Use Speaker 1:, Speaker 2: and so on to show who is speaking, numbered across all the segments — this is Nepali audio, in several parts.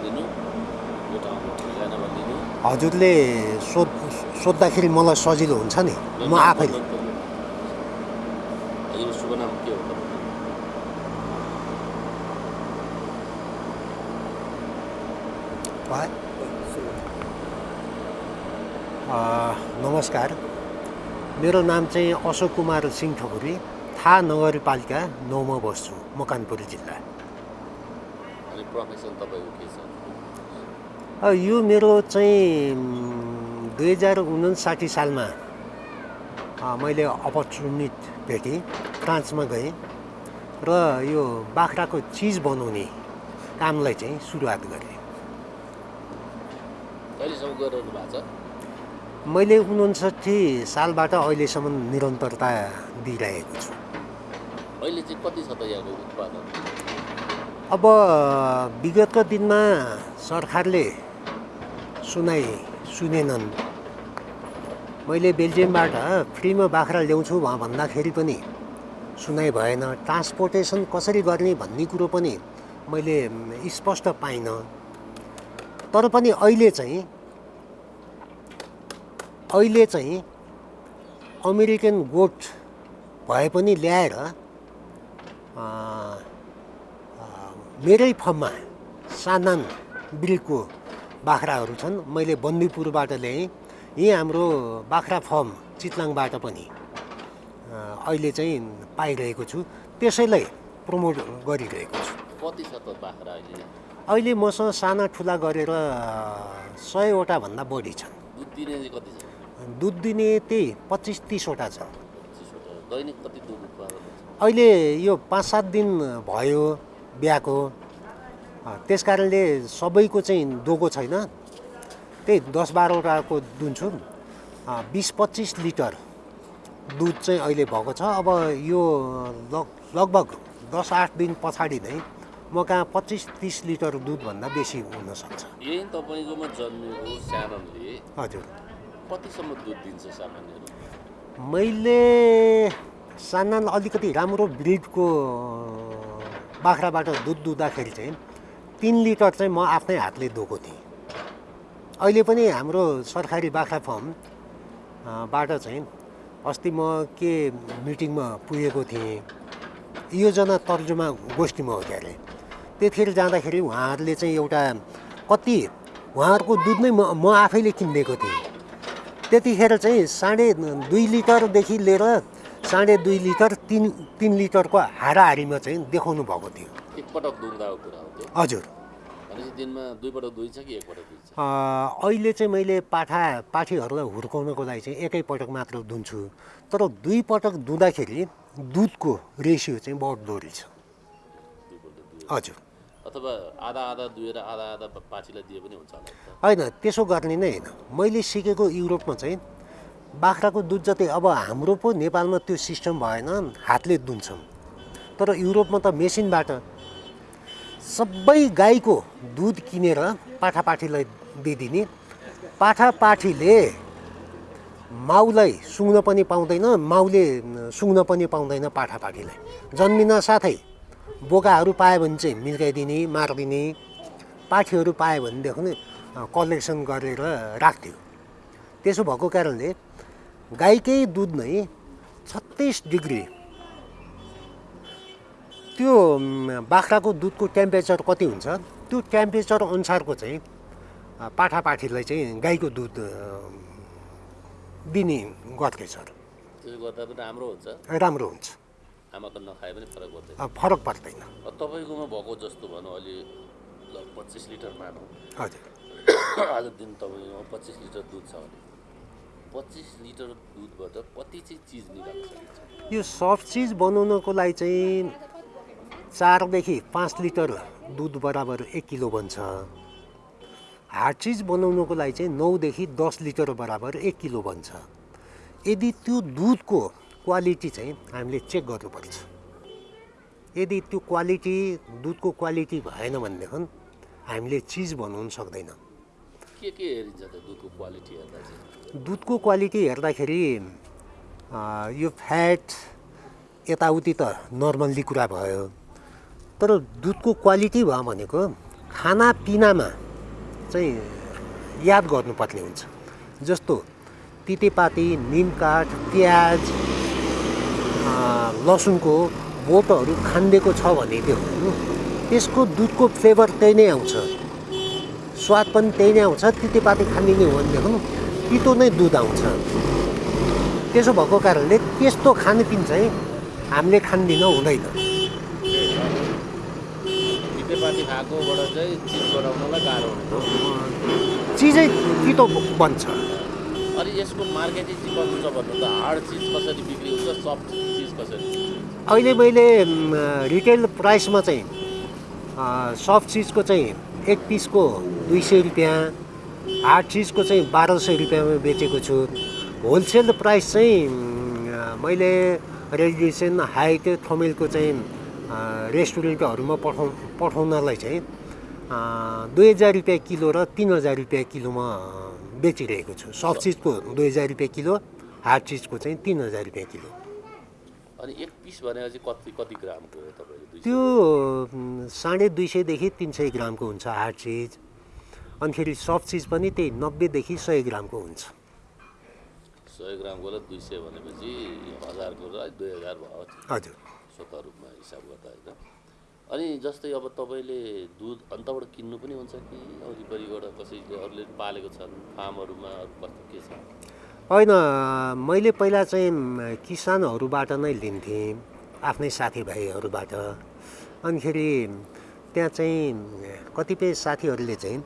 Speaker 1: भनिदिनु? यो ठाउँको ठेगाना भनिदिनु।
Speaker 2: हजुरले सोध सोद्धाखेरि मलाई सजिलो हुन्छ नि। म आफैले
Speaker 1: शुभ नाम के हो?
Speaker 2: नमस्कार। मेरो नाम चाहिँ अशोक कुमार सिंह ठकुरी। थाहा नगरपालिका नौमा बस्छु मकानपुर जिल्ला।
Speaker 1: अनि प्रोफेसन तपाईँको के छ?
Speaker 2: यो मेरो चाहिँ दुई हजार उन्साठी सालमा मैले अपर्च्युनिटी भेटेँ फ्रान्समा गएँ र यो बाख्राको चिज बनाउने कामलाई चाहिँ सुरुवात गरेँ। मैले उन्साठी सालबाट अहिलेसम्म निरन्तरता दिइरहेको छु।
Speaker 1: अहिले चाहिँ कति छ त यहाँको उत्पादन?
Speaker 2: अब विगतको दिनमा सरकारले सुनाइ सुनेनन्। मैले बेल्जियमबाट फ्रीमा बाख्रा ल्याउँछु भ- भन्दाखेरि पनि सुनाइ भएन। ट्रान्सपोर्टेसन कसरी गर्ने भन्ने कुरो पनि मैले स्पष्ट पाइनँ। तर पनि अहिले चाहिँ अहिले चाहिँ अमेरिकन गोट भए पनि ल्याएर मेरै फर्ममा सानान ब्रिडको बाख्राहरू छन्। मैले बन्दीपुरबाट ल्याएँ। यहीँ हाम्रो बाख्रा फर्म चितलाङबाट पनि अहिले चाहिँ पाइरहेको छु। त्यसैलाई प्रमोट गरिरहेको छु।
Speaker 1: कति छ त बाख्रा अहिले?
Speaker 2: अहिले मसँग साना ठुला गरेर अ, सयवटा भन्दा बढी छन्।
Speaker 1: दुध दिने चाहिँ कति छ?
Speaker 2: दुध दिने त्यही पच्चिस तिसवटा छ। अहिले यो पाँच सात दिन भयो। बिहाको। त्यस कारणले सबैको चाहिँ दोगो छैन। त्यही दस बाह्रवटाको दुन्छु बिस पच्चिस लिटर दुध चाहिँ अहिले भएको छ। अब यो लग लगभग दस आठ दिन पछाडि नै म कहाँ पच्चिस तिस लिटर दुधभन्दा बेसी हुनसक्छ।
Speaker 1: यही तपाईँकोमा
Speaker 2: हजुर।
Speaker 1: कतिसम्म दुध दिन्छ सामान्यहरू
Speaker 2: मैले सानान अलिकति राम्रो ब्रिडको बाख्राबाट दुध दुहुँदाखेरि चाहिँ तिन लिटर चाहिँ म आफ्नै हातले दुएको थिएँ। अहिले पनि हाम्रो सरकारी बाख्रा फर्म अ, बाट चाहिँ अस्ति म के मिटिङमा पुगेको थिएँ योजना तर्जुमा गोष्ठीमा हो क्यारे। त्यतिखेर जाँदाखेरि उहाँहरूले चाहिँ एउटा कति उहाँहरूको दुध नै म म आफैले किनिदिएको थिएँ। त्यतिखेर चाहिँ साढे दुई लिटरदेखि लिएर साढे दुई लिटर तिन तिन लिटरको हाराहारीमा चाहिँ देखाउनु भएको थियो।
Speaker 1: एकपटक
Speaker 2: हजुर। अहिले चाहिँ मैले पाठा पाठीहरूलाई हुर्काउनको लागि चाहिँ एकैपटक मात्र दुन्छु। तर दुई पटक दुँदाखेरि दुधको रेसियो चाहिँ रहेछ
Speaker 1: दुईपल्ट दुई
Speaker 2: हजुर।
Speaker 1: अथवा आधा आधा दुएर आधा आधा पाछीलाई दिए पनि हुन्छ
Speaker 2: होइन त्यसो गर्ने नै होइन। मैले सिकेको युरोपमा चाहिँ बाख्राको दुध जति अब हाम्रो पो नेपालमा त्यो सिस्टम भएन हातले दुन्छौँ। तर युरोपमा त मेसिनबाट सबै गाईको दुध किनेर पाठापाठीलाई दिइदिने। पाठापाठीले माउलाई सुँग्न पनि पाउँदैन माउले सुँग्न पनि पाउँदैन पाठापाठीलाई। जन्मिन साथै बोकाहरू पायो भने चाहिँ मिर्काइदिने मारिदिने पाठीहरू पायो भनेदेखि कलेक्सन गरेर राख्थ्यो त्यसो भएको कारणले गाईकै दुध नै छत्तिस डिग्री। त्यो बाख्राको दुधको टेम्परेचर कति हुन्छ? त्यो टेम्परेचर अनुसारको चाहिँ पाठापाठीलाई चाहिँ गाईको दुध दिने
Speaker 1: पनि राम्रो हुन्छ?
Speaker 2: राम्रो हुन्छ।
Speaker 1: आमाको नखाए पनि फरक पर्दैन।
Speaker 2: फरक पर्दैन।
Speaker 1: तपाईँकोमा भएको जस्तो भनौँ अहिले ल पच्चिस लिटर मानौँ।
Speaker 2: हजुर।
Speaker 1: आज दिन तपाईँकोमा पच्चिस लिटर दुध छ भने। पच्चिस लिटर दुधबाट कति चाहिँ चिज निकाल्न सकिन्छ?
Speaker 2: यो सफ्ट चिज बनाउनको लागि चाहिँ चारदेखि पाँच लिटर दुध बराबर एक किलो बन्छ। हार्ड चिज बनाउनुको लागि चाहिँ नौदेखि दस लिटर बराबर एक किलो बन्छ। यदि त्यो दुधको क्वालिटी चाहिँ हामीले चेक गर्नुपर्छ। यदि त्यो क्वालिटी दुधको क्वालिटी भएन भनेदेखि हामीले चिज बनाउन सक्दैन।
Speaker 1: दुधको क्वालिटी
Speaker 2: हेर्दाखेरि यो फ्याट यताउति त नर्मल्ली कुरा भयो। तर दुधको क्वालिटी भयो भनेको खानापिनामा चाहिँ याद गर्नुपर्ने हुन्छ। जस्तो तितेपाती निमकाठ प्याज लसुनको बोटहरू खानिदिएको छ भने त्यो त्यसको दुधको फ्लेभर त्यही नै आउँछ। स्वाद पनि त्यही नै आउँछ। तितेपाती खानिदिने हो भनेदेखि तितो नै दुध आउँछ। त्यसो भएको कारणले त्यस्तो खानपिन चाहिँ हामीले खानदिन हुँदैन।
Speaker 1: चिज
Speaker 2: तितो बन्छ।
Speaker 1: अनि यसको मार्केटिङ चाहिँ कस्तो छ भन्नु त हार्ड चिज कसरी बिक्री हुन्छ सफ्ट चिज कसरी?
Speaker 2: अहिले मैले रिटेल प्राइसमा चाहिँ सफ्ट चिजको चाहिँ एक पिसको दुई सय रुपियाँ हार्ड चिजको चाहिँ बाह्र सय रुपियाँमा बेचेको छु। होलसेल प्राइस चाहिँ मैले रेडिएसन हाइट थमेलको चाहिँ रेस्टुरेन्टहरूमा पठाउ पठाउनलाई चाहिँ दुई हजार रुपियाँ किलो र तिन हजार रुपियाँ किलोमा बेचिरहेको छु। सफ्ट चिजको दुई हजार रुपियाँ किलो हार्ड चिजको चाहिँ तिन हजार रुपियाँ किलो।
Speaker 1: अनि एक पिस भनेपछि कति कति ग्रामको
Speaker 2: त्यो साढे दुई सयदेखि तिन सय ग्रामको हुन्छ हार्ड चिज अनिखेरि सफ्ट चिज पनि त्यही नब्बेदेखि सय ग्रामको हुन्छ।
Speaker 1: सय ग्रामकोलाई दुई सय भनेपछि हजारको र दुई हजार भयो
Speaker 2: हजुर।
Speaker 1: स्वतः रूपमा हिसाब गर्दा होइन। अनि जस्तै अब तपाईँले दुध अन्तबाट किन्नु पनि हुन्छ कि वरिपरिबाट कसैले अरूले पालेको छन् फार्महरूमा अरू कस्तो के छ?
Speaker 2: होइन मैले पहिला चाहिँ किसानहरूबाट नै लिन्थेँ आफ्नै साथीभाइहरूबाट। अनिखेरि त्यहाँ चाहिँ कतिपय साथीहरूले चाहिँ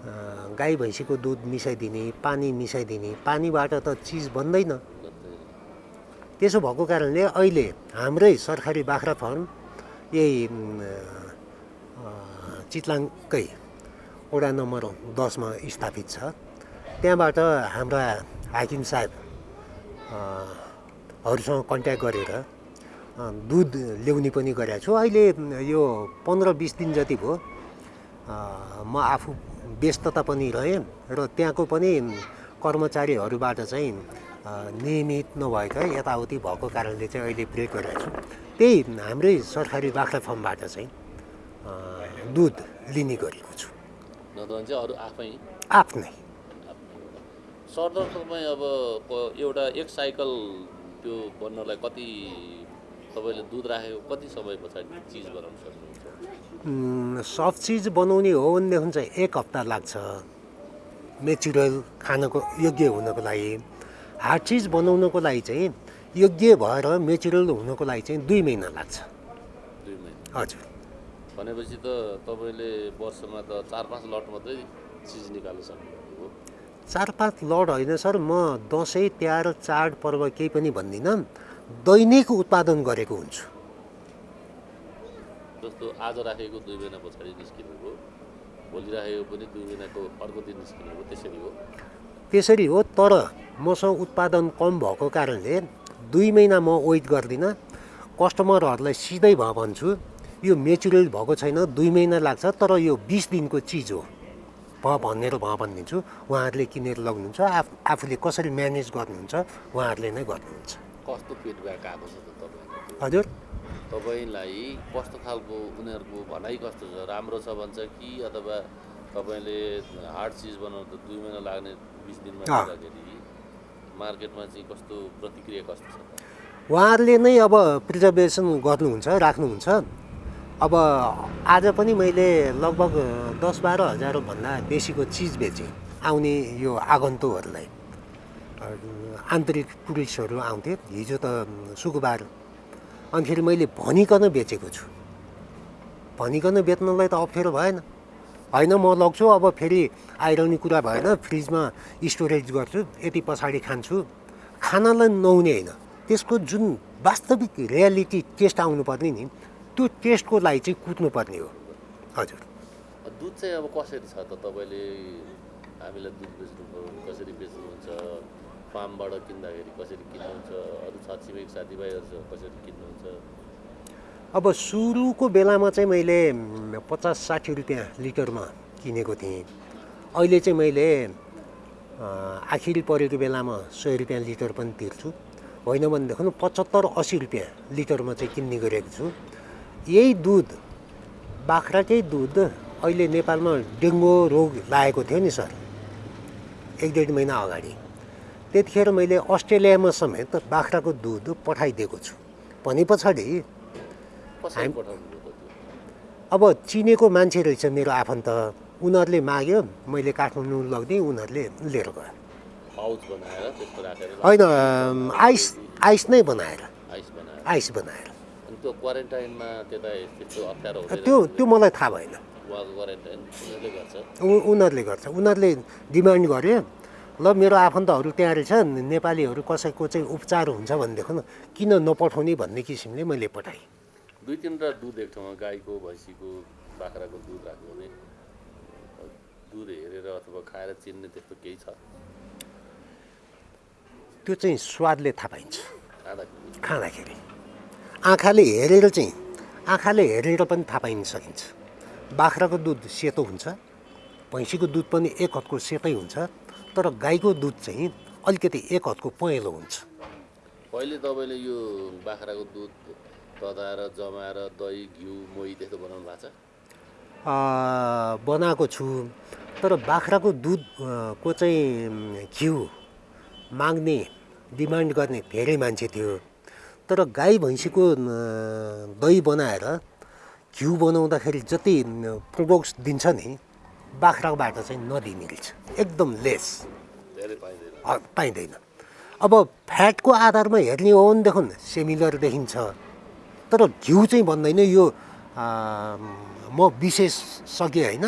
Speaker 2: गाई भैँसीको दुध मिसाइदिने पानी मिसाइदिने पानीबाट त चिज बन्दैन। त्यसो भएको कारणले अहिले हाम्रै सरकारी बाख्रा फार्म यही चितलाङकै वडा नम्बर दसमा स्थापित छ। त्यहाँबाट हाम्रा हाकिम साहेब हरूसँग कन्ट्याक्ट गरेर दुध ल्याउने पनि गरेको छु। अहिले यो पन्ध्र बिस दिन जति भयो म आफू व्यस्तता पनि रहेँ र त्यहाँको पनि कर्मचारीहरूबाट चाहिँ नियमित नभएका यताउति भएको कारणले चाहिँ अहिले ब्रेक गरिरहेको छु। त्यही हाम्रै सरकारी बाख्रा फार्मबाट चाहिँ दुध लिने गरेको छु।
Speaker 1: अरू आफै?
Speaker 2: आफ्नै।
Speaker 1: सरदर तपाईँ अब एउटा एक साइकल त्यो बन्नलाई कति तपाईँले दुध राखेको कति समय पछाडि चिज बनाउन सक्नुहुन्छ?
Speaker 2: सफ्ट चिज बनाउने हो भनेदेखि चाहिँ एक हप्ता लाग्छ। मेचुरल खानको योग्य हुनको लागि। हार्ड चिज बनाउनको लागि चाहिँ योग्य भएर मेचुरल हुनको लागि चाहिँ दुई महिना लाग्छ।
Speaker 1: दुई महिना।
Speaker 2: हजुर।
Speaker 1: भनेपछि त तपाईँले वर्षमा त चार पाँच लट मात्रै चिज निकाल्न सक्नुभएको
Speaker 2: चार पाँच लड होइन सर म दसैँ तिहार चाड पर्व केही पनि भन्दिनँ। दैनिक उत्पादन गरेको हुन्छु।
Speaker 1: जस्तो आज राखेको दुई महिना पछाडि निस्किनु हो भोलि राखेको पनि दुई महिनाको अर्को दिन निस्किनु हो त्यसरी हो।
Speaker 2: त्यसरी हो तर मसँग उत्पादन कम भएको कारणले दुई महिना म वेट गर्दिनँ। कस्टमरहरूलाई सिधै भ भन्छु यो मेचुरल भएको छैन दुई महिना लाग्छ तर यो बिस दिनको चिज हो। भ भनेर भ भनिदिन्छु उहाँहरूले किनेर लग्नुहुन्छ आफ आफूले कसरी म्यानेज गर्नुहुन्छ उहाँहरूले नै गर्नुहुन्छ।
Speaker 1: कस्तो फिडब्याक आएको छ
Speaker 2: हजुर।
Speaker 1: तपाईँलाई कस्तो खालको उनीहरूको भनाइ कस्तो छ राम्रो छ भन्छ कि अथवा तपाईँले हार्ड चिज बनाउनु त दुई महिना लाग्ने बिस दिनमा। गर्दाखेरि मार्केटमा चाहिँ कस्तो प्रतिक्रिया कस्तो छ?
Speaker 2: उहाँहरूले नै अब प्रिजर्भेसन गर्नुहुन्छ राख्नुहुन्छ अब आज पनि मैले लगभग दस बाह्र हजारभन्दा बेसीको चिज बेचेँ आउने यो आगन्तुकहरूलाई आन्तरिक टुरिस्टहरू आउँथे हिजो त शुक्रबार अनिखेरि मैले भनिकन बेचेको छु। भनिकन बेच्नलाई त अप्ठ्यारो भएन। होइन म लग्छु अब फेरि आइरहने कुरा भएन फ्रिजमा स्टोरेज गर्छु यति पछाडि खान्छु। खानालाई नहुने होइन त्यसको जुन वास्तविक रियालिटी टेस्ट आउनुपर्ने नि त्यो टेस्टको लागि चाहिँ कुद्नुपर्ने हो। हजुर।
Speaker 1: दुध चाहिँ अब कसरी छ त तपाईँले? हामीलाई दुध बेच्नु कसरी बेच्नुहुन्छ? फार्मबाट किन्दाखेरि कसरी किन्नुहुन्छ अरू छरछिमेक साथीभाइहरूसँग कसरी किन्नुहुन्छ?
Speaker 2: अब सुरुको बेलामा चाहिँ मैले पचास साठी रुपियाँ लिटरमा किनेको थिएँ। अहिले चाहिँ मैले आखिरी परेको बेलामा सय रुपियाँ लिटर पनि तिर्छु। होइन भनेदेखि पचहत्तर असी रुपियाँ लिटरमा चाहिँ किन्ने गरेको छु। यही दुध बाख्राकै दुध अहिले नेपालमा डेङ्गु रोग लागेको थियो नि सर। एक डेढ महिना अगाडि। त्यतिखेर मैले अस्ट्रेलियामा समेत बाख्राको दुध पठाइदिएको छु। भने पछाडि अब चिनेको मान्छे रहेछ मेरो आफन्त। उनीहरूले माग्यो मैले काठमाडौँ लगिदिएँ उनीहरूले लिएर गयो। होइन आइस आइस नै बनाएर।
Speaker 1: आइस बनाएर। त्यो
Speaker 2: त्यो मलाई थाहा भएन।
Speaker 1: उनीहरूले गर्छ।
Speaker 2: उनीहरूले गर्छ। उनीहरूले डिमान्ड गर्यो ल मेरो आफन्तहरू त्यहाँ रहेछ नेपालीहरू कसैको चाहिँ उपचार हुन्छ भनेदेखि किन नपठाउने भन्ने किसिमले मैले पठाएँ।
Speaker 1: दुई तिनवटा दुध एक ठाउँमा गाईको भैँसीको बाख्राको दुध राख्यो भने दुध हेरेर अथवा खाएर चिन्ने त्यस्तो केही छ?
Speaker 2: त्यो चाहिँ स्वादले थाहा पाइन्छ।
Speaker 1: खाँदाखेरि?
Speaker 2: खाँदाखेरि। आँखाले हेरेर चाहिँ आँखाले हेरेर पनि थाहा पाइन सकिन्छ। बाख्राको दुध सेतो हुन्छ भैँसीको दुध पनि एक हदको सेतै हुन्छ। तर गाईको दुध चाहिँ अलिकति एक हदको पहेँलो हुन्छ।
Speaker 1: पहिले तपाईँले यो बाख्राको दुध तताएर जमाएर दही घिउ मोही त्यस्तो बनाउनु भएको छ?
Speaker 2: बनाएको छु। तर बाख्राको दुध अ, को चाहिँ घिउ माग्ने डिमान्ड गर्ने धेरै मान्छे थियो। तर गाई भैँसीको दही बनाएर घिउ बनाउँदाखेरि जति प्रोडक्ट्स दिन्छ नि बाख्राबाट चाहिँ नदिने रहेछ एकदम लेस।
Speaker 1: पाइँदैन।
Speaker 2: अब फ्याटको आधारमा हेर्ने हो भनेदेखि सिमिलर देखिन्छ। तर घिउ चाहिँ भन्दैन। यो म विशेषज्ञ होइन।